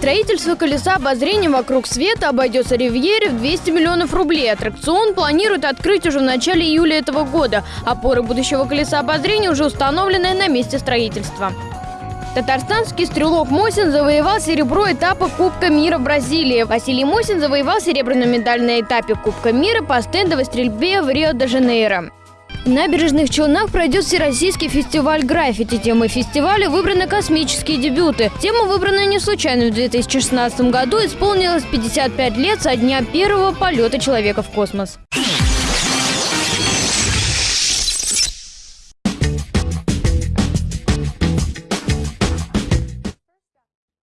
Строительство колеса обозрения вокруг света обойдется Ривьере в 200 миллионов рублей. Аттракцион планируют открыть уже в начале июля этого года. Опоры будущего колеса обозрения уже установлены на месте строительства. Татарстанский стрелок Мосин завоевал серебро этапа Кубка мира Бразилии. Василий Мосин завоевал серебряную медаль на этапе Кубка мира по стендовой стрельбе в Рио-де-Жанейро. В набережных Челнах пройдет Всероссийский фестиваль граффити. Темой фестиваля выбраны космические дебюты. Тема выбрана не случайно. В 2016 году исполнилось 55 лет со дня первого полета человека в космос.